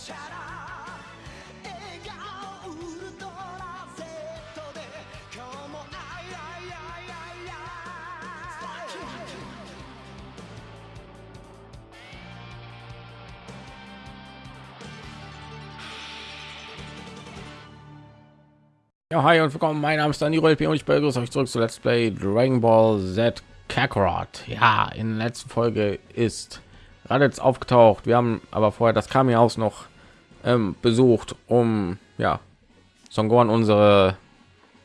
チャラ笑顔ウルトラ Z で今日もあいあいあいあいあい Ja, hi und willkommen. Mein Name ist Dani Rolpi und ich begrüße euch zurück zu Let's Play Dragon Ball Z Kakarot. Ja, in der letzten Folge ist Raditz aufgetaucht. Wir haben aber vorher das Kami-Haus noch ähm, besucht, um ja Son Gohan unsere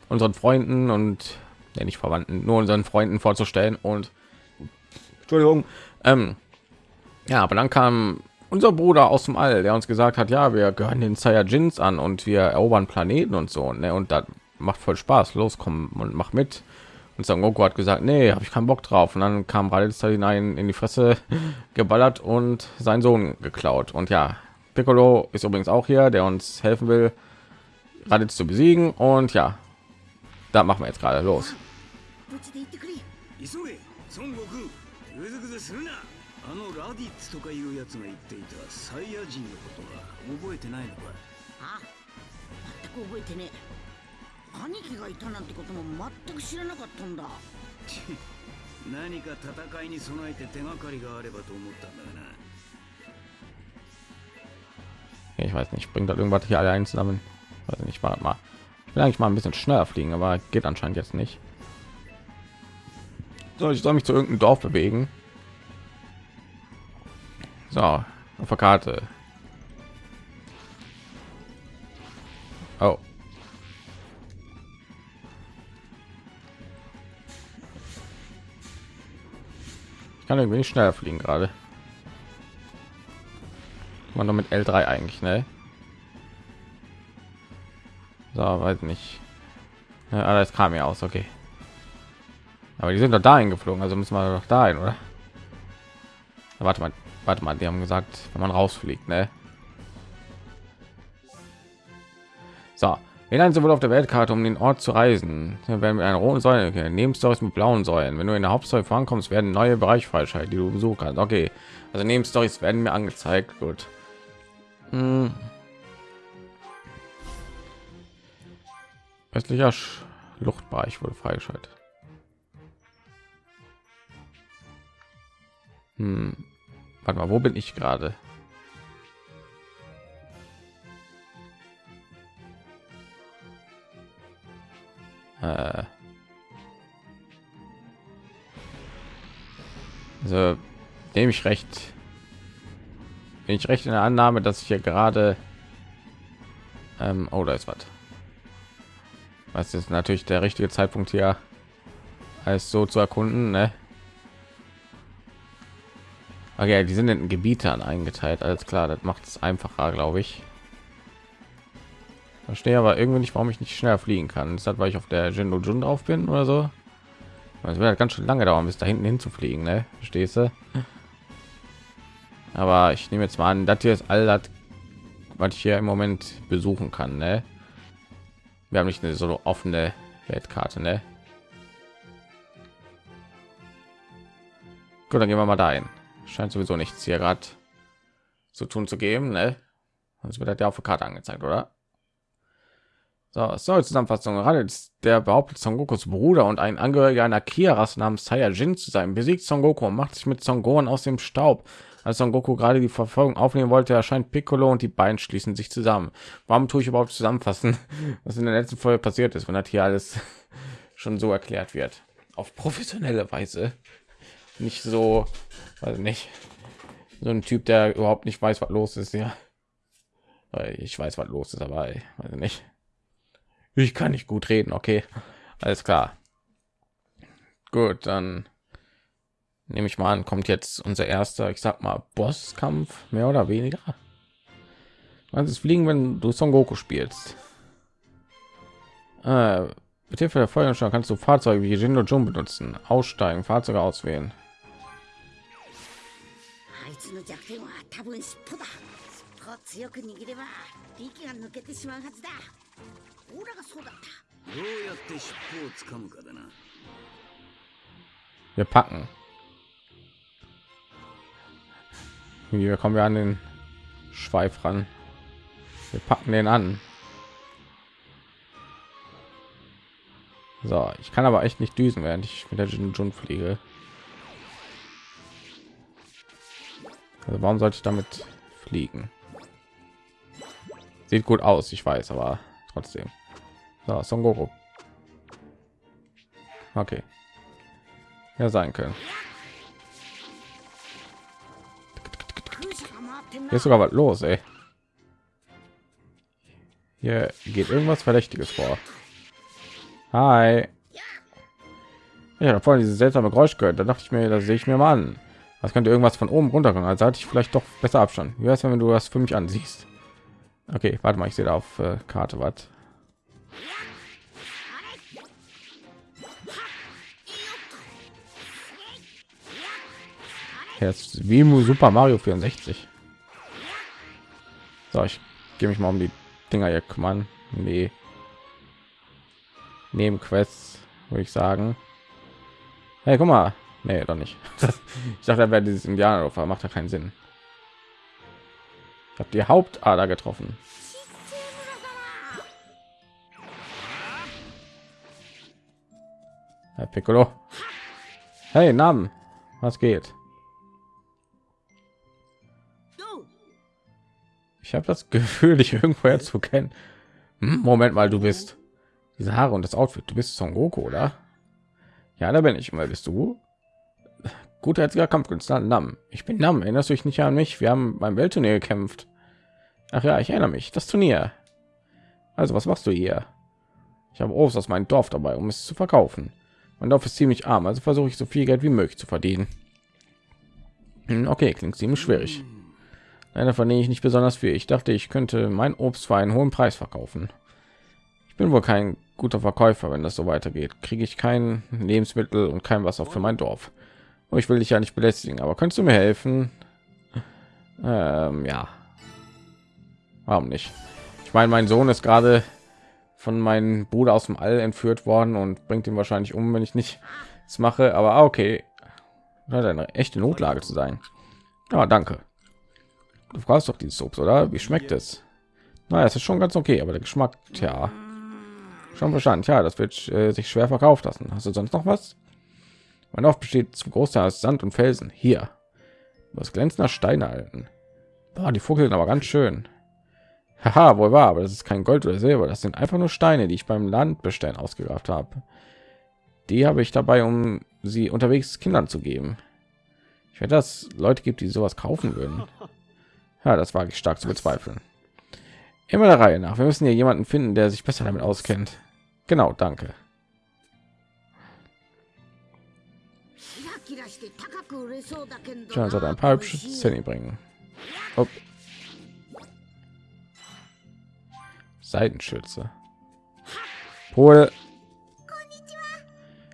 unseren Freunden und ja, nicht Verwandten, nur unseren Freunden vorzustellen und Entschuldigung. Ähm, ja, aber dann kam unser Bruder aus dem All, der uns gesagt hat, ja, wir gehören den Saiyajins an und wir erobern Planeten und so. Ne? Und das macht voll Spaß. Los, komm und mach mit. Und Son Goku hat gesagt, nee, habe ich keinen Bock drauf. Und dann kam Raditz hinein in die Fresse geballert und seinen Sohn geklaut. Und ja, Piccolo ist übrigens auch hier, der uns helfen will, Raditz zu besiegen. Und ja, da machen wir jetzt gerade los. 無事で行ってくれ急げ孫悟空ぐずぐずするなあのラディッツとかいうやつが言っていたサイヤ人のことは覚えてないのかあ全く覚えてねえ兄貴がいたなんてことも全く知らなかったんだ何か戦いに備えて手がかりがあればと思ったんだがな ich weiß nicht, bringt das irgendwas hier alle ein zusammen? Weiß nicht, mal mal. Eigentlich mal ein bisschen schneller fliegen, aber geht anscheinend jetzt nicht. So, ich soll mich zu irgendeinem Dorf bewegen. So, auf der Karte. Oh. Ich kann irgendwie nicht schneller fliegen gerade. Man nur mit L3 eigentlich, ne? So, weiß nicht. Ja, alles kam ja aus, okay. Aber die sind doch dahin geflogen, also müssen wir doch dahin, oder? Na, warte mal, warte mal, die haben gesagt, wenn man rausfliegt, ne? So, hinein sowohl auf der Weltkarte, um den Ort zu reisen. Hier werden wir eine rote Säule okay. Nebenstories mit blauen Säulen. Wenn du in der Hauptstory vorankommst, werden neue Bereiche freischalten, die du besuchen kannst. Okay, also Nebenstories werden mir angezeigt. Gut. Hm. Östlicher Schluchtbereich wurde freigeschaltet. Hm. Warte mal, wo bin ich gerade? Äh. Also, nehme ich recht. Bin ich recht in der Annahme, dass ich hier gerade ähm, oh, ist was. Was ist natürlich der richtige Zeitpunkt hier, alles so zu erkunden, ne? Okay, die sind in Gebietern eingeteilt, alles klar, das macht es einfacher, glaube ich. Verstehe aber irgendwie nicht, warum ich nicht schneller fliegen kann. Ist das, weil ich auf der Jindo Jun drauf bin oder so? Es wird halt ganz schön lange dauern, bis da hinten hinzufliegen, ne? Verstehst du? Aber ich nehme jetzt mal an, das hier ist all das, was ich hier im Moment besuchen kann, ne? Wir haben nicht eine so offene Weltkarte, ne? Gut, dann gehen wir mal dahin. Scheint sowieso nichts hier gerade zu tun zu geben, ne? Sonst wird das auf der Karte angezeigt, oder? So, soll Zusammenfassung. Raditz, der behauptet Son Gokus Bruder und ein Angehöriger einer Kia-Rasse namens Saiyajin zu sein, besiegt Son Goku und macht sich mit Son Gohan aus dem Staub. Als Son Goku gerade die Verfolgung aufnehmen wollte, erscheint Piccolo und die beiden schließen sich zusammen. Warum tue ich überhaupt zusammenfassen, was in der letzten Folge passiert ist, wenn das hier alles schon so erklärt wird? Auf professionelle Weise. Nicht so, also nicht so ein Typ, der überhaupt nicht weiß, was los ist. Ja, ich weiß, was los ist, aber ich weiß nicht. Ich kann nicht gut reden, okay. Alles klar. Gut, dann nehme ich mal an, kommt jetzt unser erster, ich sag mal, Bosskampf, mehr oder weniger. Was ist Fliegen, wenn du Son Goku spielst? Äh, mit Hilfe der Feuerschau kannst du Fahrzeuge wie Jindo Jun benutzen, aussteigen, Fahrzeuge auswählen. Hm? Wir packen. Wie kommen wir an den Schweif ran? Wir packen den an. So, ich kann aber echt nicht düsen, während ich mit der Jun fliege. Also warum sollte ich damit fliegen? Sieht gut aus, ich weiß, aber trotzdem. So, Son Goku. Okay. Ja, sein können. Hier ist sogar was los, ey. Hier geht irgendwas Verdächtiges vor. Hi. Ja, da vorhin dieses seltsame Geräusch gehört. Da dachte ich mir, das sehe ich mir mal an. Das könnte irgendwas von oben runterkommen. Also hatte ich vielleicht doch besser Abstand. Wie wär's, wenn du das für mich ansiehst? Okay, warte mal, ich sehe da auf äh, Karte was. Jetzt wie Super Mario 64. So, ich gehe mich mal um die Dinger hier kümmern. Nee. Nebenquests, würde ich sagen. Hey, guck mal. Nee, doch nicht. ich dachte, er wäre dieses Indianerdorf, aber macht ja keinen Sinn. Ich habe die Hauptader getroffen. Herr Piccolo. Hey, Namen. Was geht? Ich habe das Gefühl, dich irgendwoher zu kennen. Hm, Moment mal, du bist diese Haare und das Outfit. Du bist Son Goku, oder? Ja, da bin ich. Wer bist du? Gutherziger Kampfkünstler Nam. Ich bin Nam. Erinnerst du dich nicht an mich? Wir haben beim Weltturnier gekämpft. Ach ja, ich erinnere mich. Das Turnier. Also, was machst du hier? Ich habe Obst aus meinem Dorf dabei, um es zu verkaufen. Mein Dorf ist ziemlich arm, also versuche ich so viel Geld wie möglich zu verdienen. Hm, Okay, klingt ziemlich schwierig. Leider verdiene ich nicht besonders viel. Ich dachte, ich könnte mein Obst für einen hohen Preis verkaufen. Ich bin wohl kein guter Verkäufer, wenn das so weitergeht. Kriege ich kein Lebensmittel und kein Wasser für mein Dorf. Oh, ich will dich ja nicht belästigen, aber könntest du mir helfen? Ähm, ja. Warum nicht? Ich meine, mein Sohn ist gerade von meinem Bruder aus dem All entführt worden und bringt ihn wahrscheinlich um, wenn ich nicht es mache. Aber ah, okay, scheint eine echte Notlage zu sein. Ja, danke. Du fragst doch dieses Obst, oder? Wie schmeckt es? Na, es ist schon ganz okay, aber der Geschmack, tja, schon verstanden. Ja, das wird äh, sich schwer verkauft lassen. Hast du sonst noch was? Mein Dorf besteht zum Großteil aus Sand und Felsen. Hier, das glänzender Steine halten. Boah, die Vogel sind aber ganz schön. Haha, wohl wahr, aber das ist kein Gold oder Silber. Das sind einfach nur Steine, die ich beim Landbestellen ausgegraben habe. Die habe ich dabei, um sie unterwegs Kindern zu geben. Ich werde, dass Leute gibt, die sowas kaufen würden. Ja, das wage ich stark zu bezweifeln. Immer der Reihe nach. Wir müssen hier jemanden finden, der sich besser damit auskennt. Genau, danke. John sollte ein paar hübsche Szenen bringen. Oh. Seitenschütze. Pol.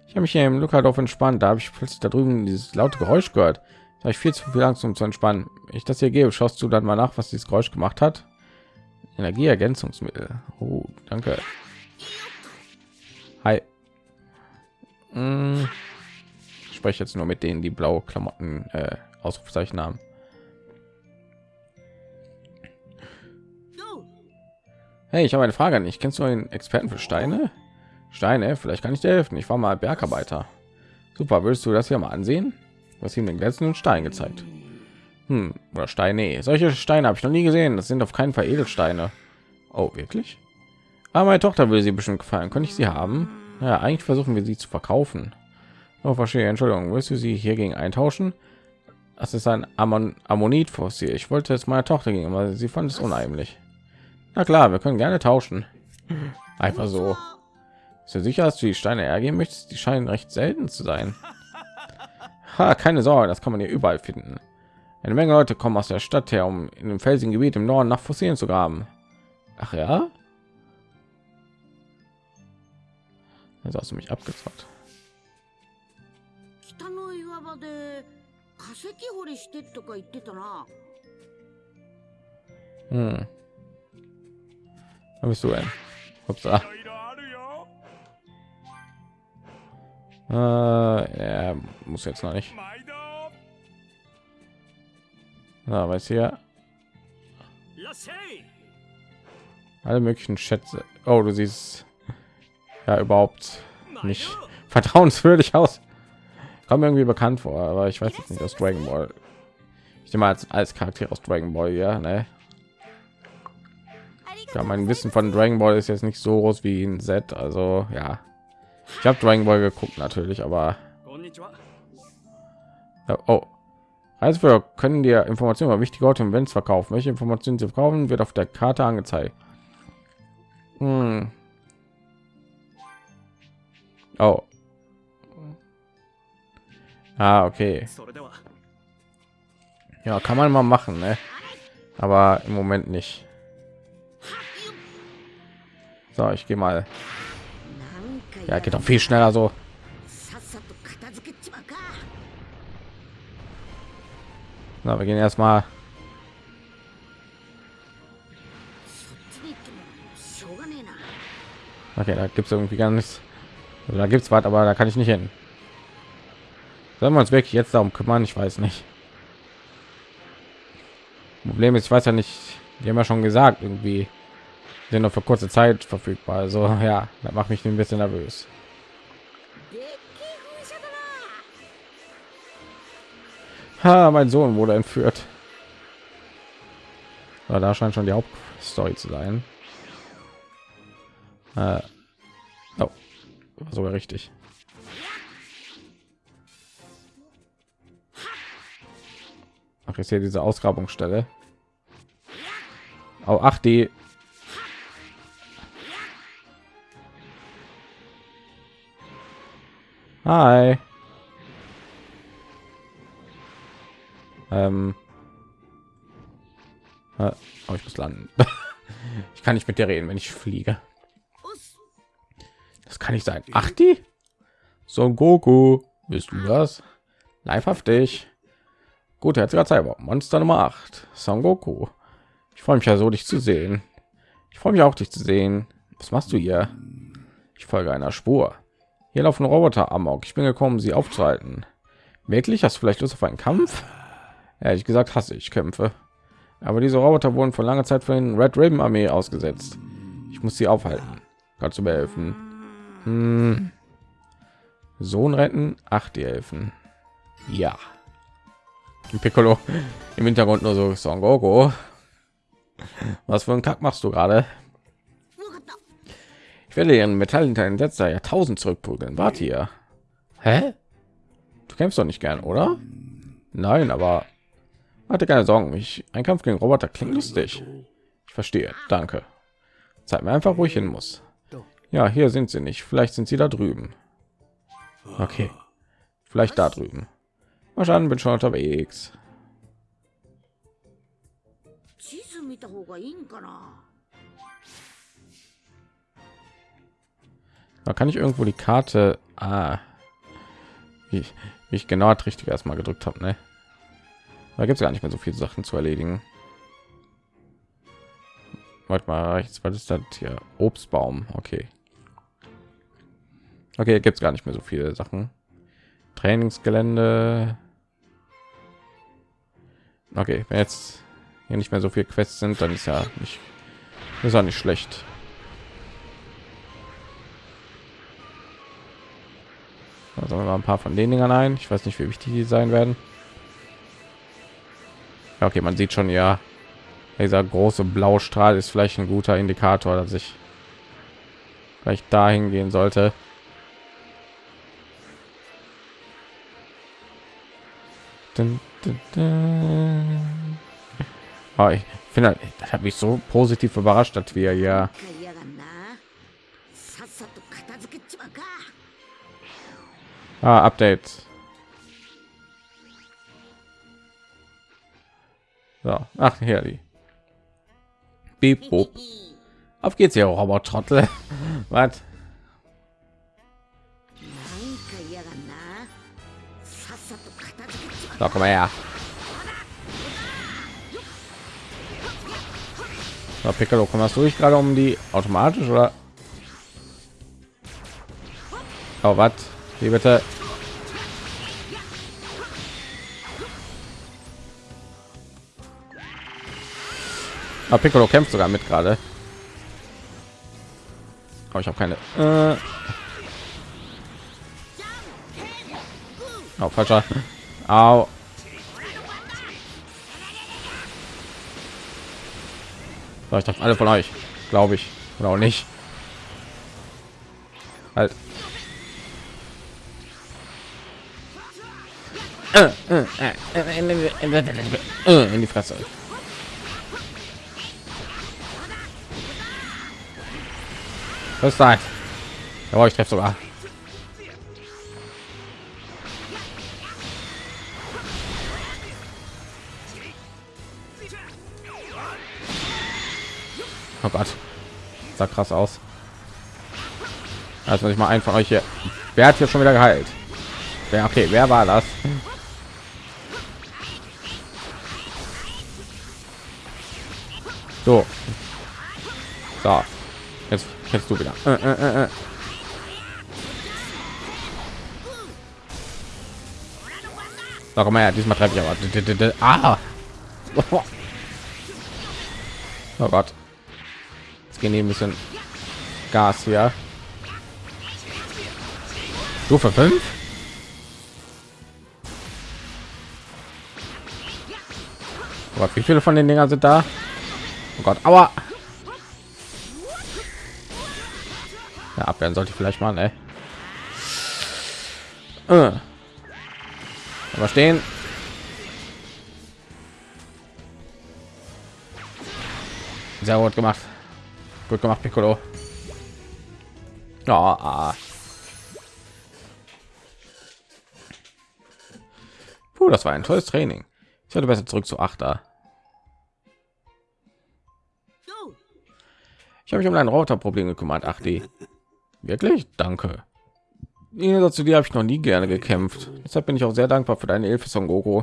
Ich habe mich hier im Lukadorf halt entspannt. Da habe ich plötzlich da drüben dieses laute Geräusch gehört. Da habe ich viel zu viel Angst, um zu entspannen. Ich das hier gebe, schaust du dann mal nach, was dieses Geräusch gemacht hat. Energieergänzungsmittel. Oh, danke. Hi. Mm. Ich spreche jetzt nur mit denen, die blaue Klamotten äh, Ausrufezeichen haben. Hey, ich habe eine Frage an dich. Kennst du einen Experten für Steine? Steine? Vielleicht kann ich dir helfen. Ich war mal Bergarbeiter. Super, würdest du das hier mal ansehen? Hast ihm den glänzenden Stein gezeigt. Hm, oder Steine. Solche Steine habe ich noch nie gesehen. Das sind auf keinen Fall Edelsteine. Oh, wirklich? Aber meine Tochter will sie bestimmt gefallen. Könnte ich sie haben? Ja, eigentlich versuchen wir sie zu verkaufen. Oh, verstehe. Entschuldigung. Willst du sie hier gegen eintauschen? Das ist ein Ammon Ammonit-Fossil. Ich wollte es meiner Tochter geben, aber sie fand es unheimlich. Na klar, wir können gerne tauschen. Einfach so. Ist du sicher, dass du die Steine hergeben möchtest? Die scheinen recht selten zu sein. Ha, keine Sorge, das kann man hier überall finden. Eine Menge Leute kommen aus der Stadt her, um in dem felsigen Gebiet im Norden nach Fossilien zu graben. Ach ja? Jetzt hast du mich abgefragt. 北の岩場で化石掘りしてとか言ってたな Hm. Wo bist du denn? Upsa. Äh, er muss jetzt noch nicht. Na, weiß hier alle möglichen Schätze. Oh, du siehst ja überhaupt nicht vertrauenswürdig aus. Kommt irgendwie bekannt vor, aber ich weiß jetzt nicht aus Dragon Ball. Ich nehme als als Charakter aus Dragon Ball, ja, ne? Ja, mein Wissen von Dragon Ball ist jetzt nicht so groß wie in Z, also ja. Ich habe Dragon Ball geguckt natürlich, aber oh, also wir können dir Informationen über wichtige Orte und Events verkaufen. Welche Informationen sie verkaufen, wird auf der Karte angezeigt. Hm. Oh. Ah, okay. Ja, kann man mal machen, ne? Aber im Moment nicht. So, ich gehe mal. Ja, geht auch viel schneller so. Na, wir gehen erstmal. Okay, da gibt es irgendwie gar nichts. Also, da gibt es was, aber da kann ich nicht hin. Sollen wir uns wirklich jetzt darum kümmern? Ich weiß nicht. Problem ist, ich weiß ja nicht, die haben ja schon gesagt, irgendwie sind nur für kurze Zeit verfügbar. Also ja, das macht mich ein bisschen nervös. Ha, mein Sohn wurde entführt. Aber da scheint schon die Hauptstory zu sein. Äh, oh, sogar richtig. Ach, ist hier diese Ausgrabungsstelle. Oh, ach, die. Hi. Ähm, äh, oh, ich muss landen. ich kann nicht mit dir reden, wenn ich fliege. Das kann nicht sein. Ach die? So Goku, bist du das? Leibhaftig. Gut, herziger Cyber. Monster Nummer 8. Son Goku. Ich freue mich ja so, dich zu sehen. Ich freue mich auch, dich zu sehen. Was machst du hier? Ich folge einer Spur. Hier laufen Roboter amok. Ich bin gekommen, sie aufzuhalten. Wirklich? Hast du vielleicht Lust auf einen Kampf? Ehrlich gesagt hasse ich Kämpfe. Aber diese Roboter wurden vor langer Zeit von den Red Raven Armee ausgesetzt. Ich muss sie aufhalten. Kannst du mir helfen? Hm. Sohn retten, acht die helfen. Ja. Piccolo im Hintergrund nur so Son Goku. Was für ein Kack machst du gerade? Ich werde ihren Metall hinter den letzter Jahrtausend zurückprügeln. Warte hier. Hä? Du kämpfst doch nicht gern, oder? Nein, aber hatte keine Sorgen, mich ein Kampf gegen Roboter klingt lustig. Ich verstehe, danke. Zeig mir einfach, wo ich hin muss. Ja, hier sind sie nicht. Vielleicht sind sie da drüben. Okay, vielleicht da drüben. Wahrscheinlich bin schon unterwegs. Da kann ich irgendwo die Karte. Ah, wie ich, wie ich genau das richtig erstmal gedrückt habe, ne? Da gibt es gar nicht mehr so viele Sachen zu erledigen. Warte mal, jetzt was ist das hier? Obstbaum, okay. Okay, gibt es gar nicht mehr so viele Sachen. Trainingsgelände. Okay, wenn jetzt hier nicht mehr so viel Quests sind, dann ist ja nicht, ist ja nicht schlecht. Wir mal ein paar von den Dingern ein. Ich weiß nicht, wie wichtig die sein werden okay, man sieht schon, ja, dieser große blaue Strahl ist vielleicht ein guter Indikator, dass ich vielleicht dahin gehen sollte. Dun, dun, dun. Oh, ich finde, das hat mich so positiv überrascht, dass wir ja ah, Update. Ja. Ach, hier die. Beep. Auf geht's hier, Robotrottel. Was? So, komm mal her. So, Piccolo, kommst du dich gerade um die automatisch oder? Oh, was? Wie bitte? Ah, Piccolo kämpft sogar mit gerade. Aber ich habe keine. Äh. Oh, falscher. Au. So, ich treffe alle von euch, glaube ich. Oder auch nicht. Halt. Äh, äh, äh, In die Fresse. Das? Ja, ich treffe sogar. Oh Gott, sah krass aus. Also ich mal von euch hier. Wer hat hier schon wieder geheilt? Wer okay? Wer war das? So. So. Jetzt kennst du wieder. Äh, äh, äh, äh. Sag mal, ja, diesmal treffe ich aber. Ah. Oh Gott. Jetzt gehen ein bisschen Gas hier. Stufe 5. Oh Gott, wie viele von den Dingern sind da? Oh Gott, aua. Abwehren sollte ich vielleicht mal, ey. Äh. Aber stehen. Sehr gut gemacht. Gut gemacht, Piccolo. Ja, ah. Puh, das war ein tolles Training. Ich werde besser zurück zu Achter. Ich habe mich um ein Routerproblem gekümmert. Ach die. Wirklich? Danke. Dazu dir habe ich noch nie gerne gekämpft. Deshalb bin ich auch sehr dankbar für deine Hilfe, Son Goku.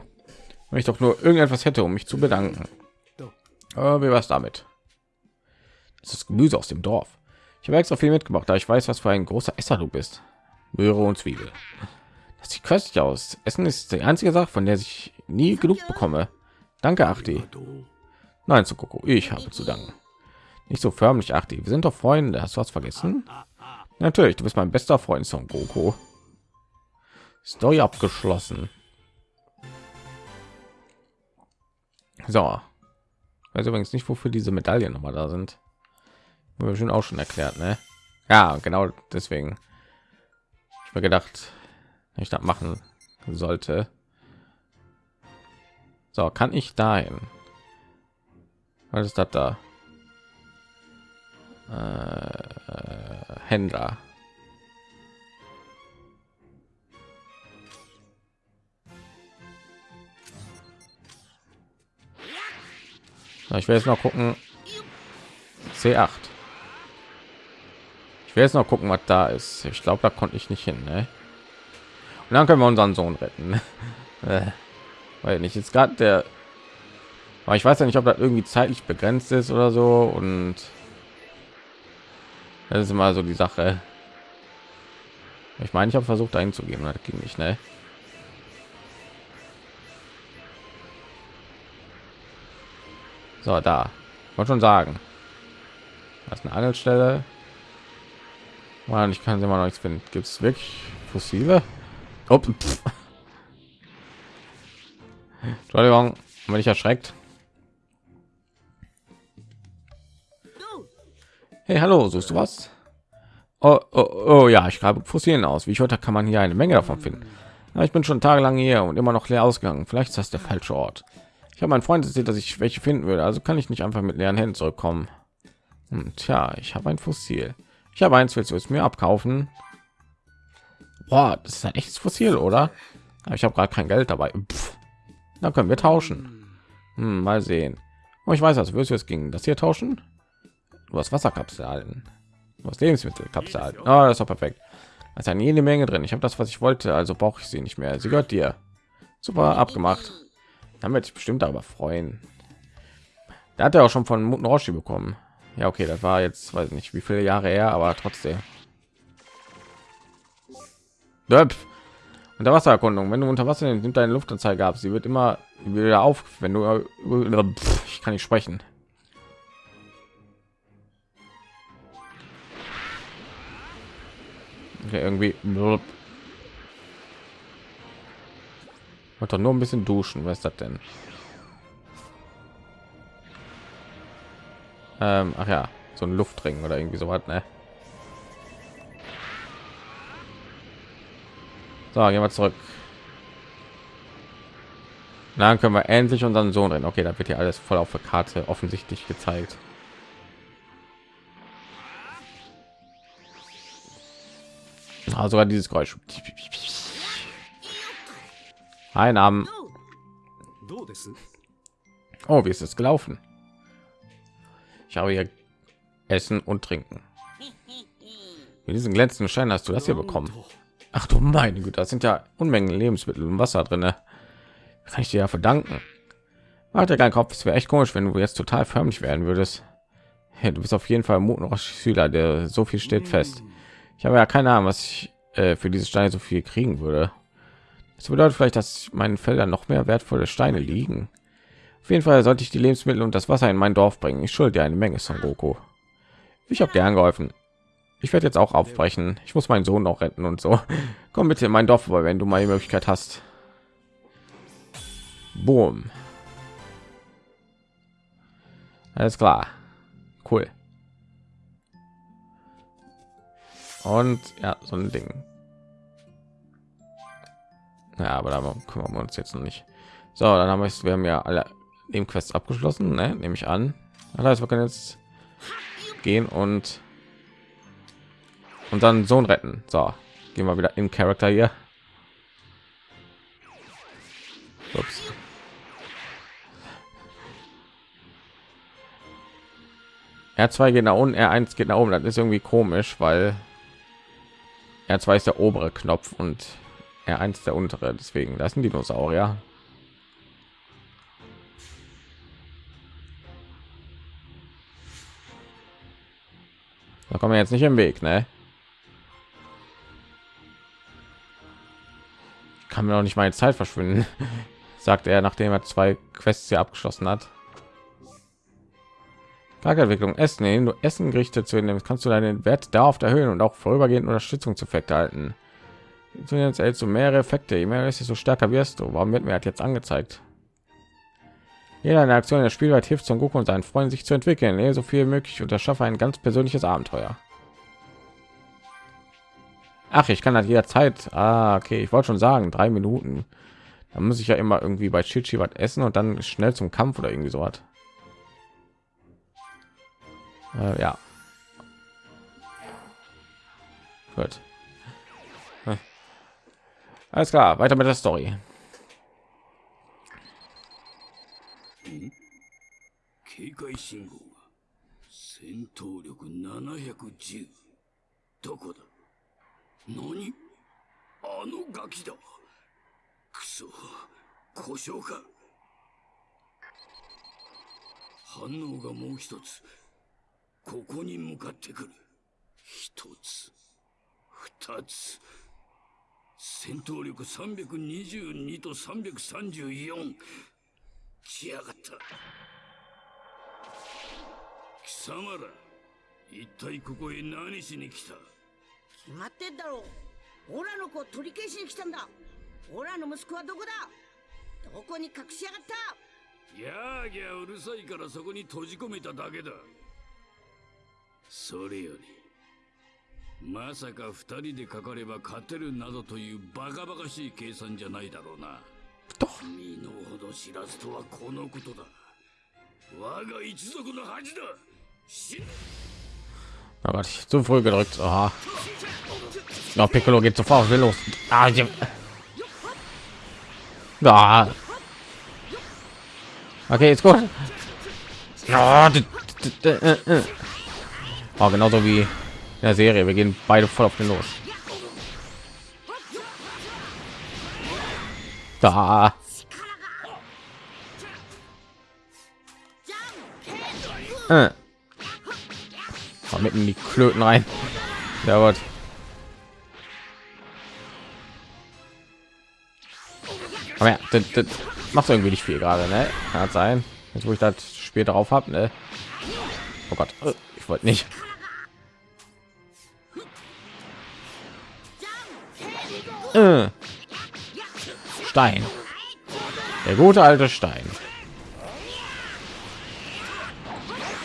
Wenn ich doch nur irgendetwas hätte, um mich zu bedanken. Aber wie war's damit? Das ist Gemüse aus dem Dorf. Ich habe extra viel mitgebracht, da ich weiß, was für ein großer Esser du bist. Möhre und Zwiebel. Das sieht köstlich aus. Essen ist die einzige Sache, von der ich nie genug bekomme. Danke, Achti. Nein, zu Coco, ich habe zu danken. Nicht so förmlich, Achti. Wir sind doch Freunde. Hast du was vergessen? Natürlich, du bist mein bester Freund, Son Goku. Story abgeschlossen. So. Weiß übrigens nicht, wofür diese Medaillen noch mal da sind. Wurde schon auch schon erklärt, ne? Ja, genau deswegen. Ich mir gedacht, ich das machen sollte. So, kann ich dahin? Was ist das da? Äh, Händler. So, ich will jetzt noch gucken. C8. Ich will jetzt noch gucken, was da ist. Ich glaube, da konnte ich nicht hin. Ne? Und dann können wir unseren Sohn retten. äh, weil nicht jetzt gerade der. Aber ich weiß ja nicht, ob das irgendwie zeitlich begrenzt ist oder so. Und das ist immer so die Sache. Ich meine, ich habe versucht einzugeben, das ging nicht, ne? So, da. Wollte schon sagen. Das ist eine Angelstelle. Mann, ich kann sie mal noch nichts finden. Gibt es wirklich Fossile? Entschuldigung, wenn ich erschreckt. Hey, hallo, suchst du was? Oh, oh, oh ja, ich grabe Fossilien aus. Wie ich heute kann man hier eine Menge davon finden. Ja, ich bin schon tagelang hier und immer noch leer ausgegangen. Vielleicht ist das der falsche Ort. Ich habe meinen Freund erzählt, dass ich welche finden würde, also kann ich nicht einfach mit leeren Händen zurückkommen. Hm, tja, ich habe ein Fossil. Ich habe eins, willst du es mir abkaufen? Boah, das ist ein echtes Fossil, oder? Aber ich habe gerade kein Geld dabei. Pff. Dann können wir tauschen. Hm, mal sehen. Oh, ich weiß, als würdest du es ging. Das hier tauschen? Du hast Wasserkapseln. Du hast Lebensmittelkapseln. Oh, das ist doch perfekt. Da ist jede Menge drin. Ich habe das, was ich wollte, also brauche ich sie nicht mehr. Sie gehört dir. Super abgemacht. Dann wird sich bestimmt aber freuen. Da hat er auch schon von Muten Roshi bekommen. Ja, okay, das war jetzt, weiß nicht, wie viele Jahre her, aber trotzdem. Döpf. Unter Wassererkundung. Wenn du unter Wasser nimmt deine Luftanzeige ab. Sie wird immer wieder auf, wenn du. Pff, Ich kann nicht sprechen. Okay, irgendwie. Wollte doch nur ein bisschen duschen. Was ist das denn? Ähm, ach ja, so ein Luftring oder irgendwie so was, ne? So, gehen wir zurück. Dann können wir endlich unseren Sohn rennen. Okay, da wird hier alles voll auf der Karte offensichtlich gezeigt. also sogar dieses Geräusch. Einnahmen. Oh, wie ist es gelaufen? Ich habe hier Essen und Trinken. Mit diesen glänzenden Schein hast du das hier bekommen. Ach du meine Güte, das sind ja Unmengen Lebensmittel und Wasser drin. Ne? Kann ich dir ja verdanken. Alter, kein Kopf, es wäre echt komisch, wenn du jetzt total förmlich werden würdest. Hey, du bist auf jeden Fall ein Schüler, der so viel steht fest. Ich habe ja keine Ahnung, was ich äh, für diese Steine so viel kriegen würde. Das bedeutet vielleicht, dass meinen Feldern noch mehr wertvolle Steine liegen. Auf jeden Fall sollte ich die Lebensmittel und das Wasser in mein Dorf bringen. Ich schulde dir eine Menge, Son Goku. Ich habe gern geholfen. Ich werde jetzt auch aufbrechen. Ich muss meinen Sohn noch retten und so. Komm bitte in mein Dorf vorbei, wenn du mal die Möglichkeit hast. Boom. Alles klar. Cool. Und ja, so ein Ding. Ja, aber da kümmern wir uns jetzt noch nicht. So, dann haben wir es. Wir haben ja alle dem Quest abgeschlossen, ne? nehme ich an. Heißt, wir können jetzt gehen und unseren Sohn retten. So, gehen wir wieder in Charakter hier. Ups. R2 geht nach unten, R1 geht nach oben. Das ist irgendwie komisch, weil R2 ist der obere Knopf und R1 der untere. Deswegen, das sind Dinosaurier. Da kommen wir jetzt nicht im Weg, ne? Ich kann mir noch nicht meine Zeit verschwinden, sagt er, nachdem er zwei Quests hier abgeschlossen hat. Charakterentwicklung Essen, indem du Essen Gerichte zu nehmen, kannst du deinen Wert darauf erhöhen und auch vorübergehend Unterstützungseffekte halten. Du erhältst du mehrere Effekte, je mehr ist, desto stärker wirst du. Warum wird mir halt jetzt angezeigt? Jede eine Aktion der Spielwelt hilft Son Goku und seinen Freunden sich zu entwickeln. Lebe so viel möglich und erschaffe ein ganz persönliches Abenteuer. Ach, ich kann das jederzeit. Ah, okay, ich wollte schon sagen, drei Minuten. Da muss ich ja immer irgendwie bei Chichi was essen und dann schnell zum Kampf oder irgendwie so was. Äh, ja. Gut. Hm. Alles klar, weiter mit der Story. こここに向かってくる。一つ二つ。戦闘力322と334来やがった。貴様ら一体ここへ何しに来た？決まってんだろオラの子を取り消しに来たんだ。オラの息子はどこだ？どこに隠しやがった？ギャーギャーうるさいからそこに閉じ込めただけだそれよりまさか二人でかかれば勝てるなどというバカバカしい計算じゃないだろうな身の程知らずとはこのことだ我が一族の恥だ死ね Oh Gott, ich zu früh gedrückt. Aha. Ja, Piccolo geht sofort will los. Ah, ich... ah. Okay, ist gut. Ja, äh, äh. Oh, genauso wie in der Serie. Wir gehen beide voll auf den los. Da. Äh. Mitten in die Klöten rein. Ja, gut. Aber ja, das, das macht irgendwie nicht viel gerade, ne? Kann sein. Jetzt wo ich das später drauf habe, ne? Oh Gott, äh, ich wollte nicht. Äh. Stein. Der gute alte Stein.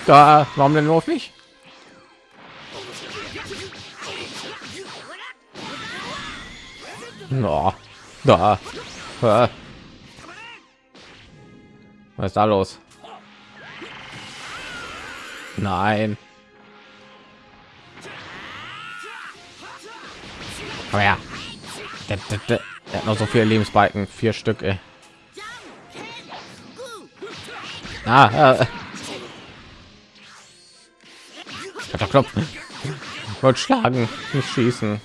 Da, warum denn nur auf mich? No, da. Was ist da los? Nein. Komm her. Der, der, der, der hat noch so viele Lebensbalken. Vier Stück, ey. Ah, äh. Knopf. Wollt schlagen, nicht schießen.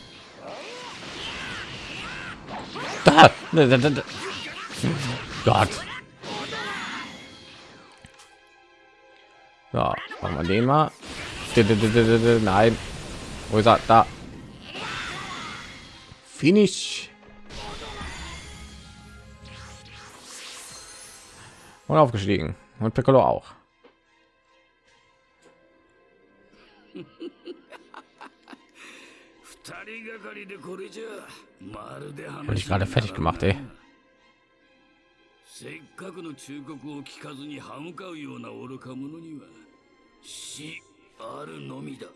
Da. Da, da, da. Gott. Ja, machen wir den mal. Nein. Wo ist er? Da. Finish. Und aufgestiegen. Und Piccolo auch. 二人がかりでこれじゃまるで Wurde ich gerade fertig gemacht, ey. せっかくの忠告を聞かずに歯向かうような愚か者には死あるのみだ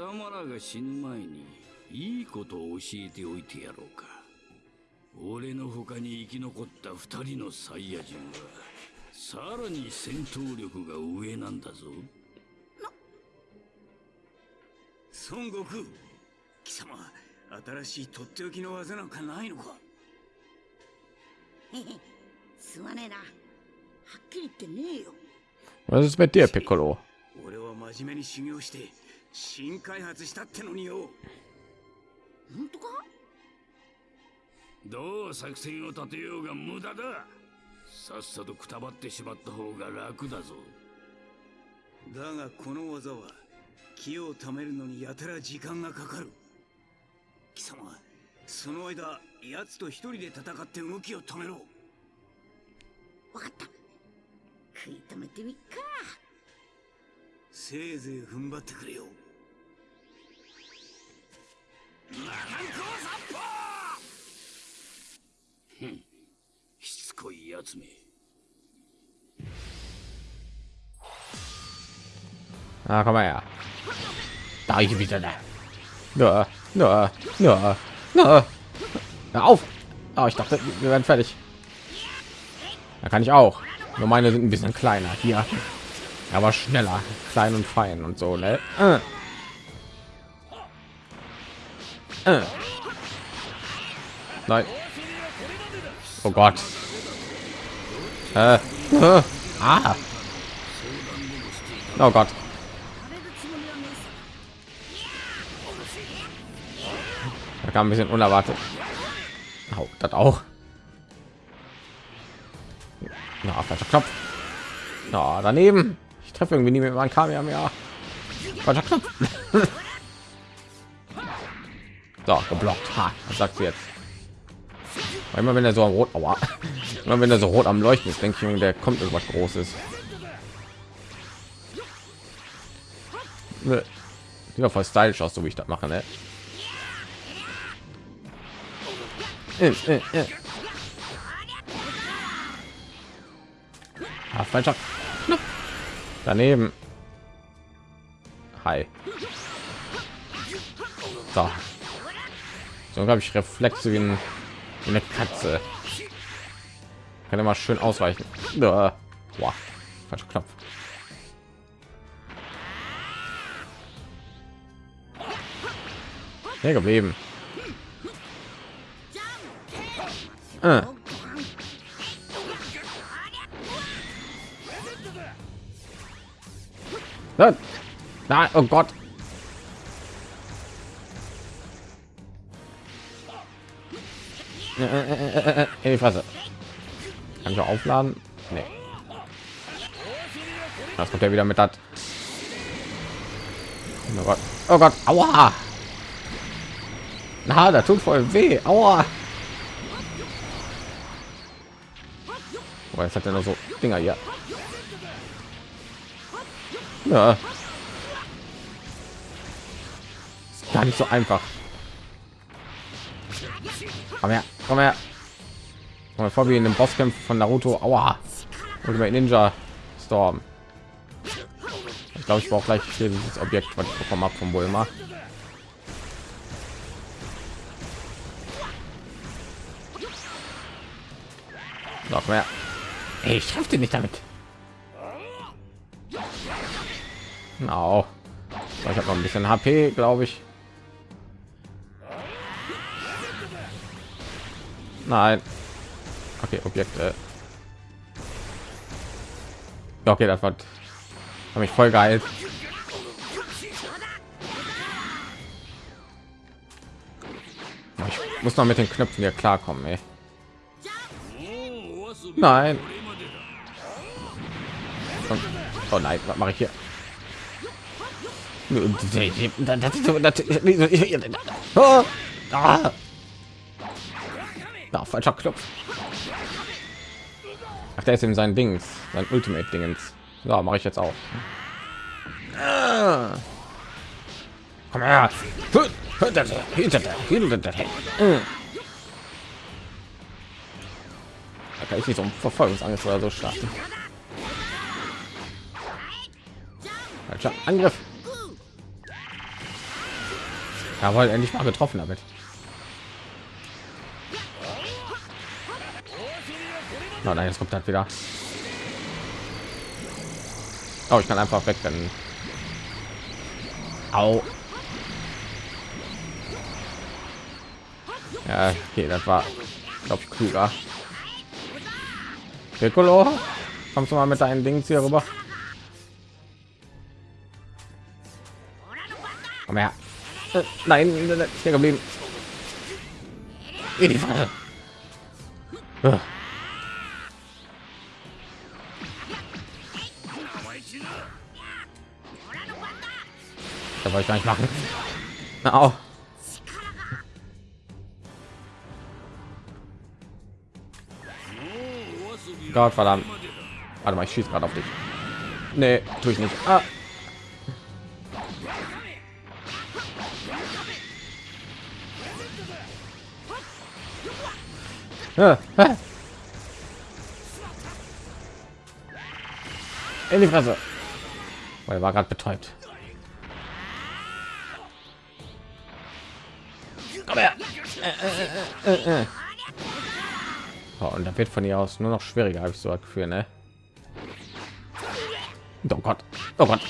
様らが死ぬ前にいいことを教えておいてやろうか。俺の他に生き残った二人のサイヤ人はさらに戦闘力が上なんだぞ。孫悟空貴様新しいとっておきの技なんかないのか？すまねえな。はっきり言ってねえよ。Was ist mit dir, Piccolo? 俺は真面目に修行して新開発したってのによ。本当か？どう作戦を立てようが無駄だ。さっさとくたばってしまった方が楽だぞ。だがこの技は気を貯めるのにやたら時間がかかる。貴様その間奴と一人で戦って動きを止めろ。わかった。食い止めてみっか。せいぜい踏ん張ってくれよ ふんしつこいやつめ Ah, komm mal her. Da ich wieder da. Ja, ja, ja, ja. Hör auf. Oh, ich dachte, wir werden fertig. Da kann ich auch. Nur meine sind ein bisschen kleiner hier. Aber schneller, klein und fein und so, ne? Äh. Äh. Nein. Oh Gott. Äh. Ah. Oh Gott. Da kam ein bisschen unerwartet. Oh, das auch. Na, no, falscher Knopf. Na, no, daneben. Ich treffe irgendwie nie mit meinem Kaviar mehr. Falscher Knopf. so, geblockt. Ha, sagt jetzt? Immer wenn er so am rot, aua. Immer wenn er so rot am Leuchten ist, denke ich, der kommt irgendwas Großes. Doch voll stylisch aus, so wie ich das mache, ne? Äh, äh, äh. Ah, Knopf. Daneben. Hi. So. So glaube ich Reflexe wie, ein, wie eine Katze. Kann immer schön ausweichen. Boah. Falscher Knopf. Hier geblieben. Äh. Nein. Nein, oh Gott. In die Fresse. Kann ich auch aufladen? Nee. Das kommt ja wieder mit das. Oh Gott. Oh Gott. Aua. Na, da tut voll weh. Aua. Oh, jetzt hat er noch so Dinger hier. Ja. Gar nicht so einfach. Komm her, komm her. Komm mal vor wie in dem Bosskampf von Naruto. Aua. Ultimate Ninja Storm. Ich glaube, ich brauche gleich dieses Objekt, was ich bekommen habe vom Bulma. Noch mehr. Ey, ich treffe den nicht damit. So, ich habe noch ein bisschen HP, glaube ich. Nein. Okay, Objekte. Ja, okay, das war habe ich voll geil. Ich muss noch mit den Knöpfen hier klarkommen, ey. Nein. oh nein, was mache ich hier? Oh. Ah. Ah, falscher Knopf. Ach, der ist eben sein Dings, sein Ultimate Dingens. Ja, mache ich jetzt auch. Komm her. Da kann ich nicht so ein Verfolgungsangriff oder so starten. Falscher Angriff. Jawohl, endlich mal getroffen damit. Na, nein, jetzt kommt halt wieder. Oh, ich kann einfach wegrennen. Au. Ja, okay, das war, glaube ich, klüger. Piccolo, kommst du mal mit deinen Dings hier rüber? Komm her. Äh, nein, hier geblieben. In die Falle. Da wollte ich gar nicht machen. Au. Gott verdammt. Warte mal, ich schieße gerade auf dich. Nee, tue ich nicht. Ah. In die Fresse. Weil er war gerade betäubt. Oh, und da wird von ihr aus nur noch schwieriger, habe ich so das Gefühl, ne? Oh Gott, oh Gott,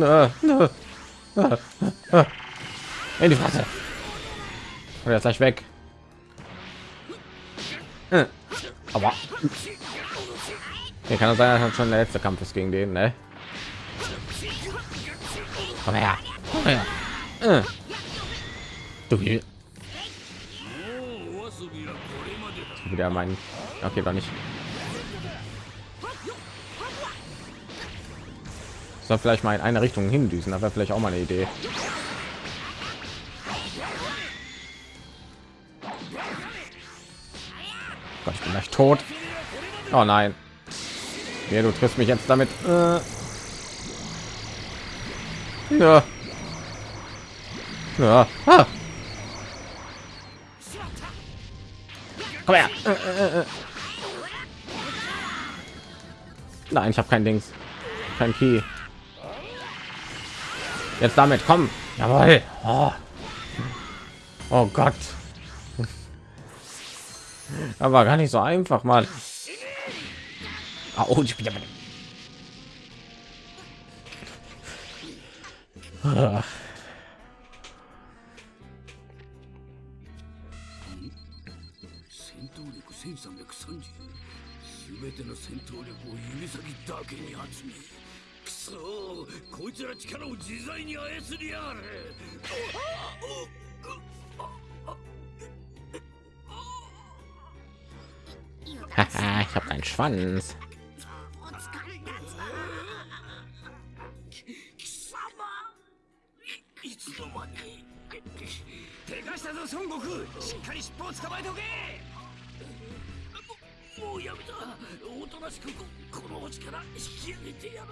ah. In die Fresse. Jetzt gleich weg. Äh. Aber hier kann es sein, dass schon der letzte Kampf ist gegen den, ne? Komm her. Komm her. Äh. So viel. Wieder mein. Okay, doch nicht. Soll vielleicht mal in eine Richtung hindüsen, aber vielleicht auch mal eine Idee. Gott, ich bin gleich tot. Oh nein. Ja, du triffst mich jetzt damit. Äh ja ja ah. Komm her. Äh, äh, äh. Nein, ich habe kein Dings. Kein Key. Jetzt damit, komm. Jawohl. Oh, oh Gott. Aber gar nicht so einfach, mal. Oh, ich bin Ach. ich habe einen Schwanz. つの間にでかしたぞ孫悟空。しっかり尻尾を捕まえておけ。もうやめた。おとなしくここの星から引き上げてやる。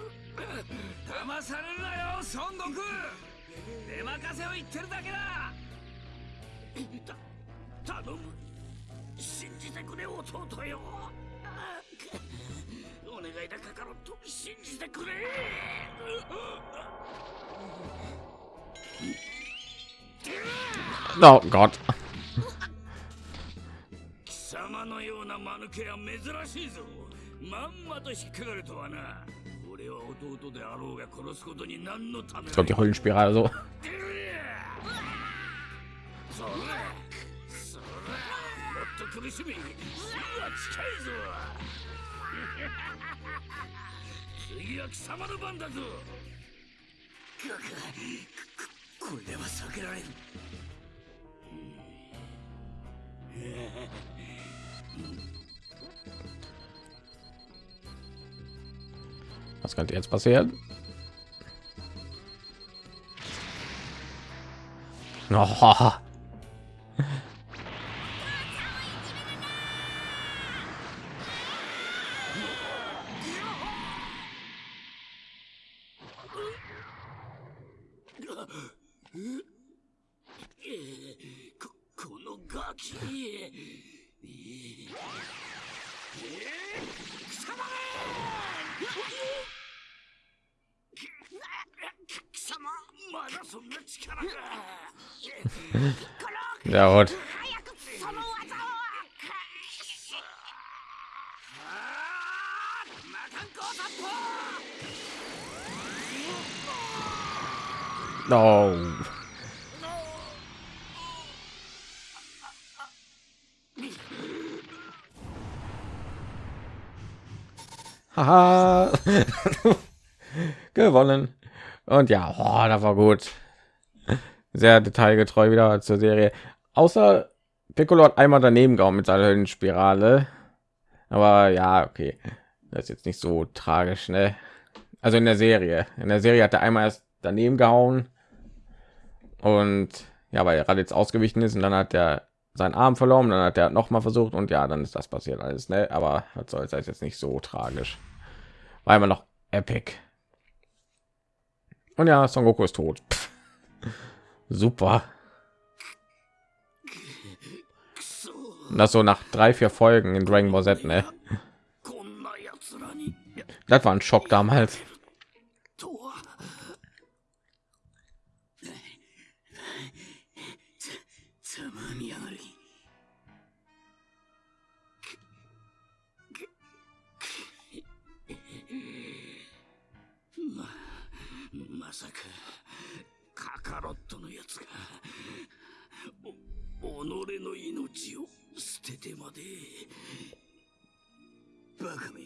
騙されるなよ孫悟空。出任せを言ってるだけだ。た頼む。信じてくれ弟よ。お願いだカカロット信じてくれ Oh Gott. 貴様のような間抜けは珍しいぞ。まんまと引っかかるとはな。俺は弟であろうが殺すことに何のため Ich glaube, die Höllenspirale so. それそれもっと苦しみ死は近いぞ。次は貴様の番だぞここれでは避けられる Was könnte jetzt passieren? Oh. Gewonnen. Und ja, oh, das war gut. Sehr detailgetreu wieder zur Serie. Außer Piccolo hat einmal daneben gehauen mit seiner Höllenspirale. Aber ja, okay. Das ist jetzt nicht so tragisch, ne? Also in der Serie. In der Serie hat er einmal erst daneben gehauen. Und ja, weil er gerade jetzt ausgewichen ist und dann hat er seinen Arm verloren, dann hat er noch mal versucht und ja, dann ist das passiert alles, ne? Aber was soll es jetzt nicht so tragisch war immer noch epic und ja son goku ist tot Pff. super und das so nach drei vier folgen in dragon ball z ne? das war ein schock damals 己の命を捨ててまで。バカめ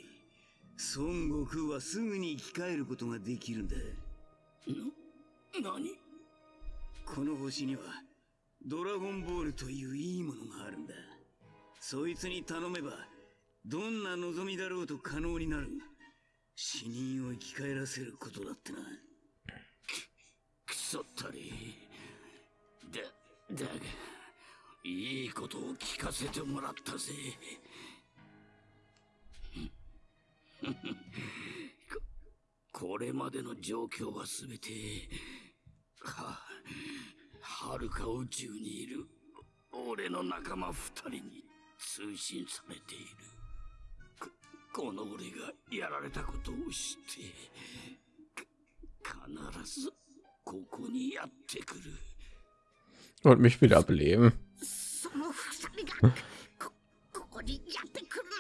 孫悟空はすぐに生き返ることができるんだ。な何？この星にはドラゴンボールといういいものがあるんだ。そいつに頼めばどんな望みだろうと可能になる。死人を生き返らせることだってな。くそったりだだがいいことを聞かせてもらったぜ。ここれまでの状況はすべてははるか宇宙にいる俺の仲間二人に通信されている。ここの俺がやられたことを知って必ずここにやってくる。Und mich wieder beleben. その二人がこここにやってくるな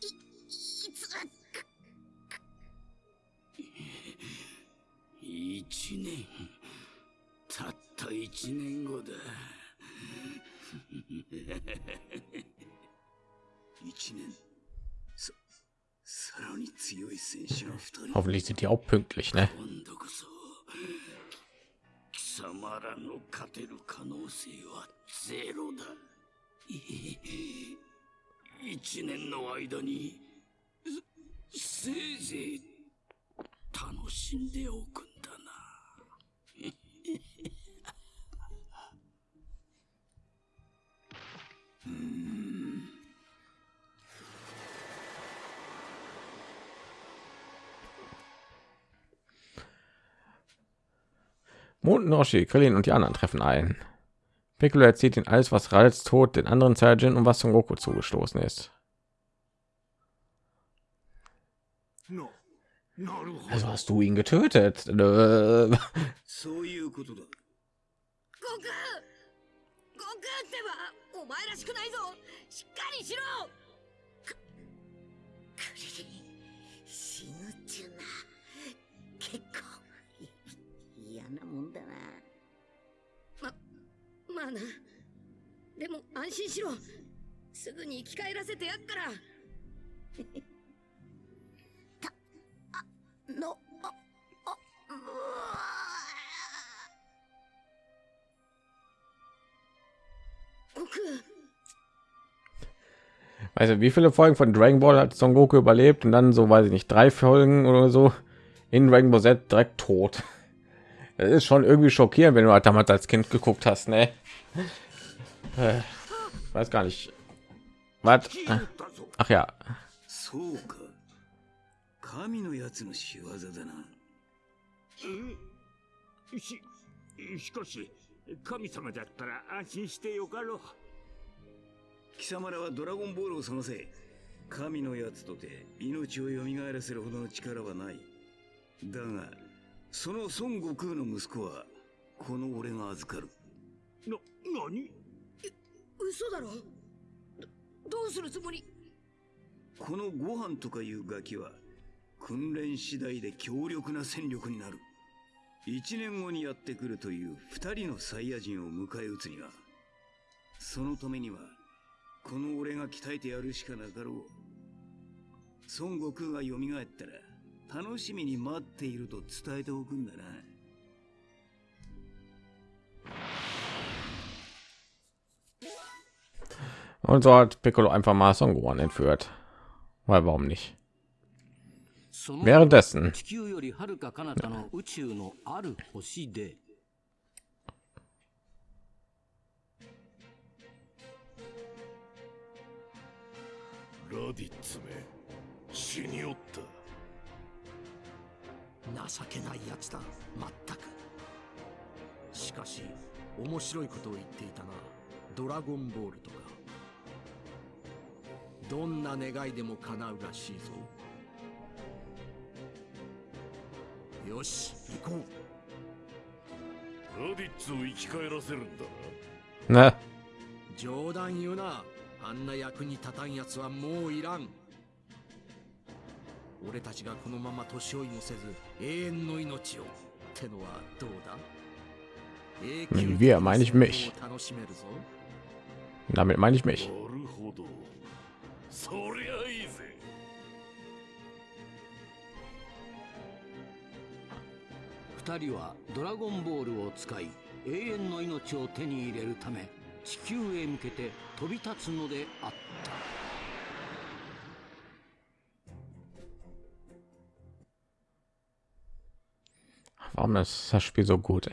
いいつ一年。たった一年後だ一年。ささらに強い戦士が二人。Hoffentlich sind die auch pünktlich, ne? 貴様らの勝てる可能性はゼロだ。い一年の間にせいぜい楽しんでおくんだなうんモ nden Oshi, Krillin und die anderen treffen ein. Piccolo erzählt ihnen alles, was Ralls Tod den anderen Saiyajin und was zum Goku zugestoßen ist. Also hast du ihn getötet? まあなでも安心しろすぐに生き返らせてやっからたあのああうわ 悟空 also wie viele Folgen von Dragon Ball hat Son Goku überlebt und dann so weiß ich nicht drei Folgen oder so in Dragon Ball Z direkt tot. Das ist schon irgendwie schockierend, wenn du halt damals als Kind geguckt hast, ne? Äh, weiß gar nicht. Was? Ach ja, そうか神のやつの仕業だなえししかし神様だったら安心してよかろう貴様らはドラゴンボールを探せ神のやつとて命を蘇らせるほどの力はないだがその孫悟空の息子はこの俺が預かる。な何？嘘だろ？どどうするつもり？このご飯とかいうガキは訓練次第で強力な戦力になる。一年後にやってくるという二人のサイヤ人を迎え撃つにはそのためにはこの俺が鍛えてやるしかなかろう。孫悟空が蘇ったら楽しみに待っていると伝えておくんだな und so hat Piccolo einfach mal Son Gohan entführt. Weil warum nicht? その Währenddessen 地球よりはるか彼方の宇宙のある星でラディッツめ死におった 情けないやつだ。まったく。しかし面白いことを言っていたなドラゴンボールとか。どんな願いでも叶うらしいぞ。よし行こう。ラディッツを生き返らせるんだ ne? 冗談言うな。あんな役に立たんやつはもういらん俺たちがこのまま年老いもせず永遠の命をってのはどうだ？wir meine ich mich. を楽しめるぞ Damit meine ich mich. なるほどそりゃいいぜ二人はドラゴンボールを使い永遠の命を手に入れるため地球へ向けて飛び立つのであった Warum ist das Spiel so gut?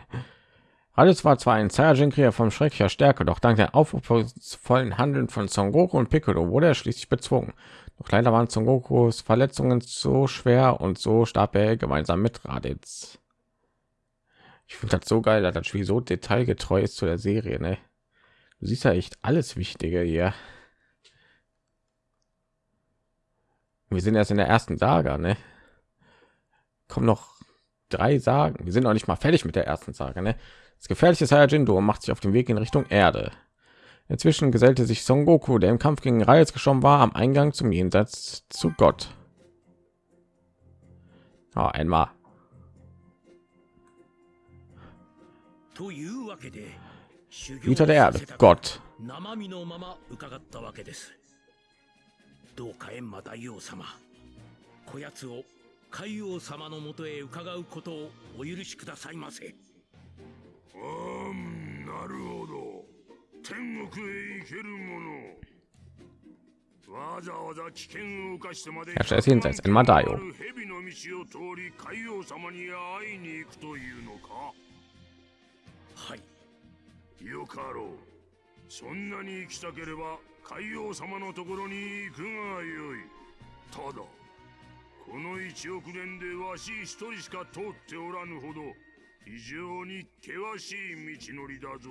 Alles war zwar ein Saiyajin-Krieger vom schrecklicher Stärke, doch dank der aufopferungsvollen Handeln von Son Goku und Piccolo wurde er schließlich bezwungen. Doch leider waren Son Gokus Verletzungen so schwer und so starb er gemeinsam mit Raditz. Ich finde das so geil, dass das Spiel so detailgetreu ist zu der Serie. Ne? Du siehst ja echt alles Wichtige hier. Wir sind erst in der ersten Saga, ne? Kommen noch drei Sagen. Wir sind noch nicht mal fertig mit der ersten Sage. Ne? Das gefährliche Saiyajin-Duo macht sich auf den Weg in Richtung Erde. Inzwischen gesellte sich Son Goku, der im Kampf gegen Raiz geschoben war, am Eingang zum Jenseits zu Gott. Ah, einmal. というわけで修 Güter der さ Erde, せた Gott. 生身のまま伺ったわけですどうか閻魔大王様こやつを 海王様のもとへ伺うことをお許しくださいませ。うんなるほど。天国へ行けるもの。わざわざ危険を冒してまで Herrscher des Jenseits, ein Madaio. 蛇の道を通り海王様に会いに行くというのか？はい。よかろう。そんなに行きたければ海王様のところに行くがよい。ただこの1億年でわし一人しか通っておらぬほど非常に険しい道のりだぞ。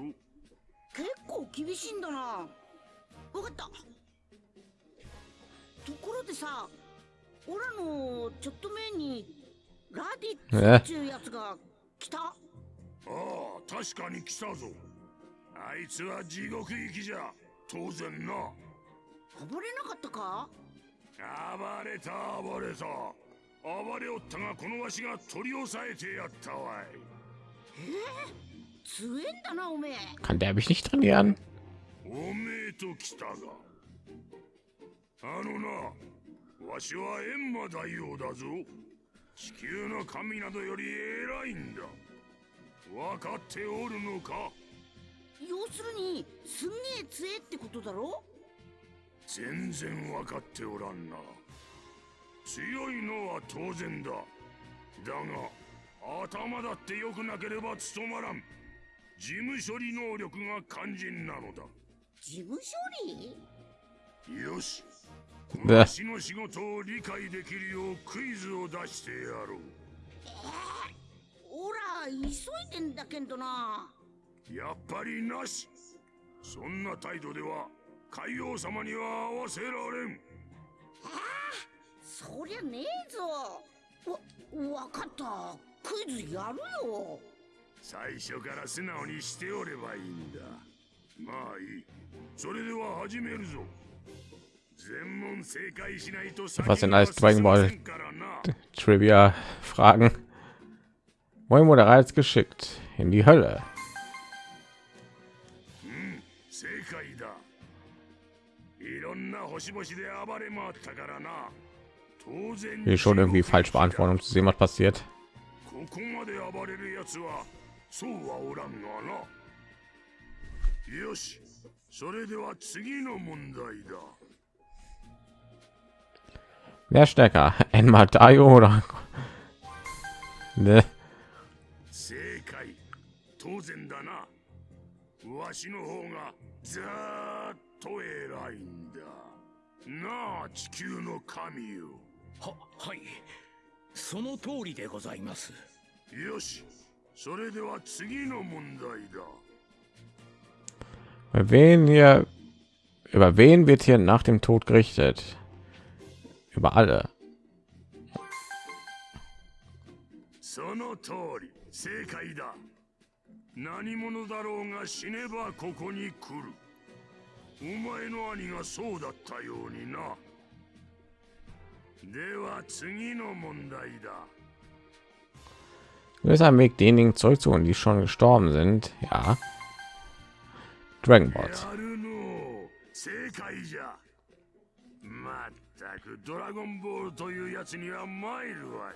結構厳しいんだな。わかった。ところでさオラのちょっと前にラディッツっていうやつが来た？ああ確かに来たぞ。あいつは地獄行きじゃ。当然な。暴れなかったか？暴れた暴れた。暴れおったがこのわしが取り押さえてやったわい。強えんだなおめえ。Kann der mich nicht trainieren? おめえと来たが。あのなわしは閻魔大王だぞ。地球の神などより偉いんだ。分かっておるのか？要するにすんげえ強えってことだろ？全然分かっておらんな。強いのは当然だ。だが頭だって良くなければ務まらん。事務処理能力が肝心なのだ。事務処理？よし。私の仕事を理解できるようクイズを出してやろう。オラ急いでんだけどな。やっぱりなし。そんな態度では海王様には合わせられんそりゃねえぞわわかったクイズやるよ最初から素直にしておればいいんだまあいいそれでは始めるぞ全問正解しないと Was denn alles Dragon Ball? 先は進ませんからな Trivia-Fragen. Wohin wurde Reiz geschickt? In die Hölle. Hier schon irgendwie falsch beantworten, um zu sehen, was passiert. ここまで暴れるやつはそうはおらんがなよしそれでは次の問題だ Wer ist stärker? Enma Daio oder? Ne? 正解当然だなわしの方がずーっと偉いんだ なあ地球の神よははいその通りでございますよしそれでは次の問題だ Über wen hier? Über wen wird hier nach dem Tod gerichtet? Über alle. その通り正解だ何者だろうが死ねばここに来るお前の兄がそうだったようになでは次の問題だ Nur ist ein Weg, diejenigen zurückzuholen, die schon gestorben sind. Ja? Dragon ゃまったくドラゴンボールというやつには参るわ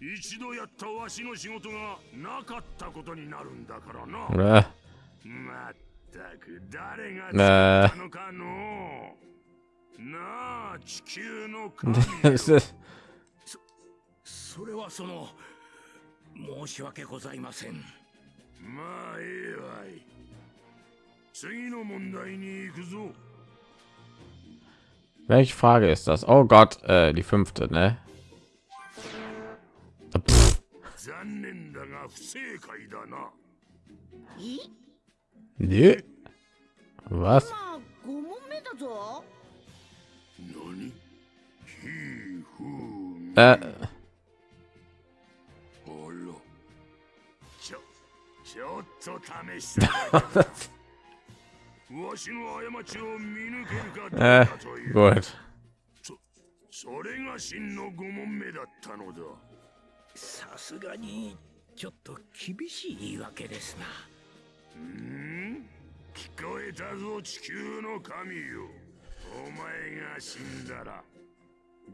い一度やったわしの仕事がなかったことになるんだからな Oder? まったく誰が作ったのかの。なあ地球の神よ。ist- それはその申し訳ございません。まあええわい。次の問題に行くぞ。Welche Frage ist das? Oh Gott, äh, die fünfte, ne? Pff, 残念だが不正解だなえ ne? Was? まあ5問目だぞ。何？ひふみ Äh, あら。ちょちょっと試したわしの過ちを見抜けるかどう äh, かという。gut. そそれが真の5問目だったのだ。さすがにちょっと厳しい言い訳ですなうん？聞こえたぞ地球の神よ。お前が死んだら。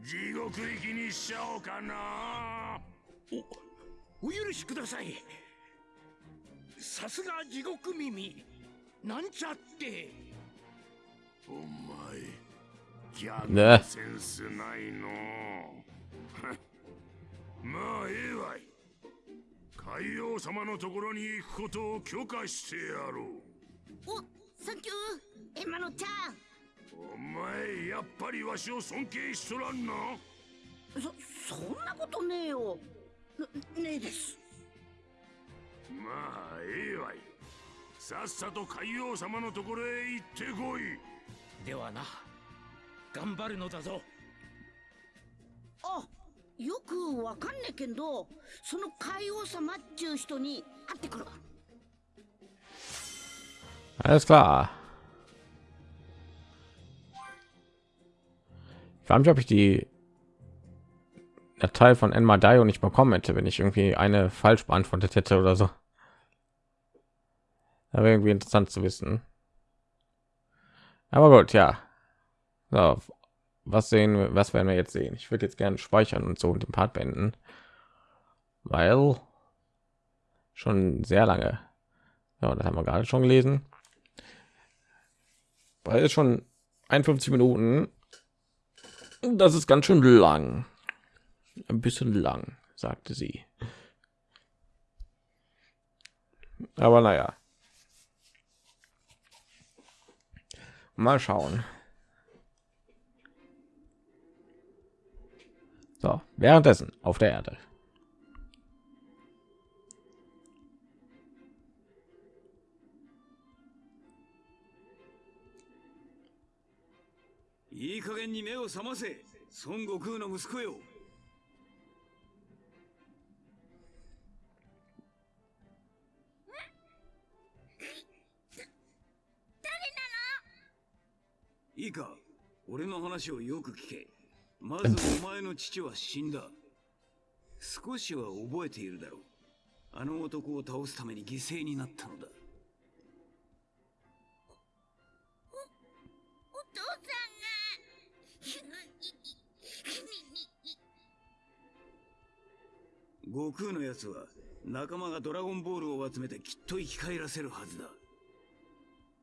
地獄行きにしちゃおうかな。おお許しください。さすが地獄耳。なんちゃって。お前ギャねグセンスないの。まあええわい海王様のところに行くことを許可してやろう。おサンキュー。エマのちゃんお前やっぱりわしを尊敬しとらんな。そそんなことねえよ。なねえです。まあええわい。さっさと海王様のところへ行ってこい。ではな頑張るのだぞ。あよくわかんねえけどその海王様っちゅう人に会ってくるわ Alles klar. Ich frage mich, ob ich die Datei von Enma Dio nicht bekommen hätte, wenn ich irgendwie eine falsch beantwortet hätte oder so. Aber irgendwie interessant zu wissen. Aber gut, ja. So, was sehen wir, was werden wir jetzt sehen? Ich würde jetzt gerne speichern und so und den Part beenden, weil schon sehr lange. Ja, das haben wir gerade schon gelesen. Weil es schon 51 Minuten. Das ist ganz schön lang. Ein bisschen lang, sagte sie. Aber naja. Mal schauen. So, währenddessen auf der Erde. いいか俺の話をよく聞けまずお前の父は死んだ。少しは覚えているだろう。あの男を倒すために犠牲になったのだ。お父さんが。悟空のやつは仲間がドラゴンボールを集めてきっと生き返らせるはずだ。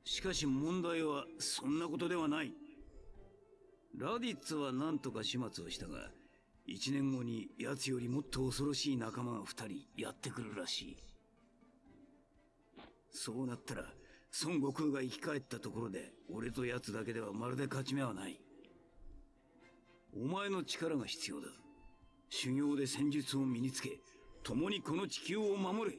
しかし問題はそんなことではない。ラディッツは何とか始末をしたが一年後に奴よりもっと恐ろしい仲間が二人やってくるらしい。そうなったら孫悟空が生き返ったところで俺と奴だけではまるで勝ち目はない。お前の力が必要だ。修行で戦術を身につけ共にこの地球を守れ。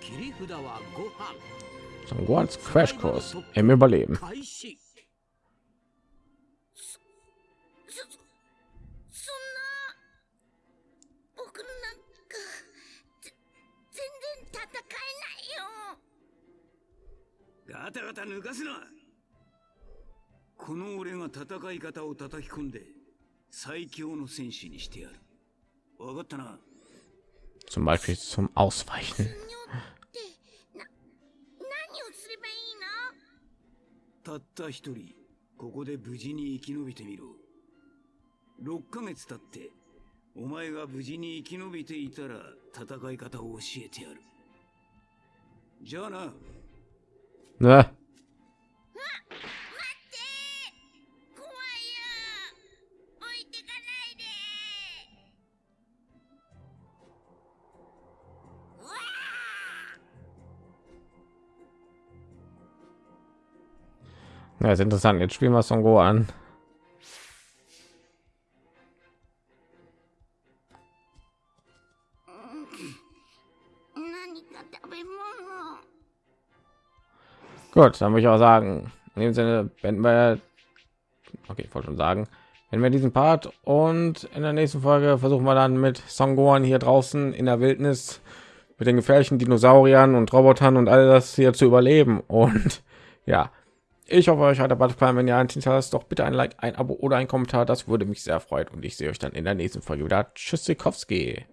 切り札はご飯。Son Gohans Crashkurs im Überleben. 開始そそんな僕なんかぜ全然戦えないよガタガタ抜かすなこの俺が戦い方を叩き込んで最強の戦士にしてやるわかったな Zum Beispiel zum Ausweichen. たった一人ここで無事に生き延びてみろ。6ヶ月経ってお前が無事に生き延びていたら戦い方を教えてやる。じゃあな。あ Ja, ist interessant. Jetzt spielen wir Son Go an. Gut, dann muss ich auch sagen, in dem Sinne, wenn wir, okay, ich wollte schon sagen, wenn wir diesen Part und in der nächsten Folge versuchen wir dann mit Songoan hier draußen in der Wildnis mit den gefährlichen Dinosauriern und Robotern und all das hier zu überleben und ja, ich hoffe, euch hat der gefallen. Wenn ihr ein hinterlasst, doch bitte ein Like, ein Abo oder ein Kommentar. Das würde mich sehr freuen. Und ich sehe euch dann in der nächsten Folge wieder. Tschüss, Sikowski.「